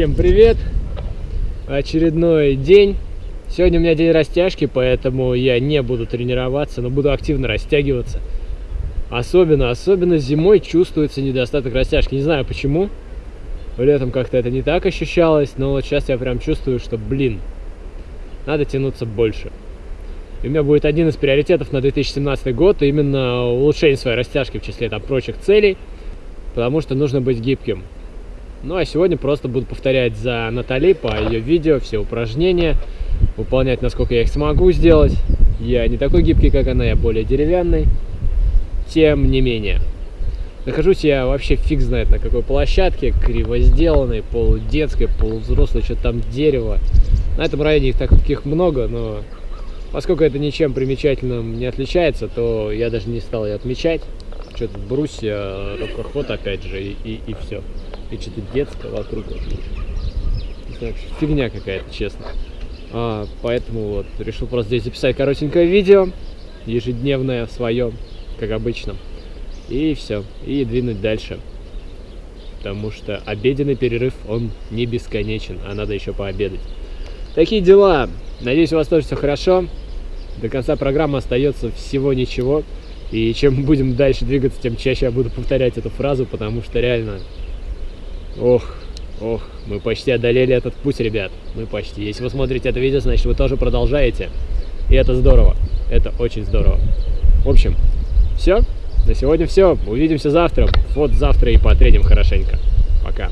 Всем привет! Очередной день. Сегодня у меня день растяжки, поэтому я не буду тренироваться, но буду активно растягиваться. Особенно, особенно зимой чувствуется недостаток растяжки. Не знаю почему. Летом как-то это не так ощущалось, но вот сейчас я прям чувствую, что, блин, надо тянуться больше. И у меня будет один из приоритетов на 2017 год, именно улучшение своей растяжки в числе там прочих целей, потому что нужно быть гибким. Ну а сегодня просто буду повторять за Натали по ее видео все упражнения, выполнять насколько я их смогу сделать. Я не такой гибкий, как она, я более деревянный. Тем не менее. Нахожусь я вообще фиг знает на какой площадке, криво сделанной, полудетской, полувзрослой, что-то там дерево. На этом районе их таких много, но поскольку это ничем примечательным не отличается, то я даже не стал ее отмечать. Что-то брусья, рукоход опять же, и, и, и все и что-то детское вокруг. Знаю, фигня какая-то, честно. А, поэтому вот решил просто здесь записать коротенькое видео, ежедневное свое, как обычно. И все, и двинуть дальше. Потому что обеденный перерыв, он не бесконечен, а надо еще пообедать. Такие дела. Надеюсь, у вас тоже все хорошо. До конца программы остается всего ничего. И чем будем дальше двигаться, тем чаще я буду повторять эту фразу, потому что реально Ох, ох, мы почти одолели этот путь, ребят. Мы почти. Если вы смотрите это видео, значит вы тоже продолжаете. И это здорово. Это очень здорово. В общем, все. На сегодня все. Увидимся завтра. Вот завтра и потреним хорошенько. Пока.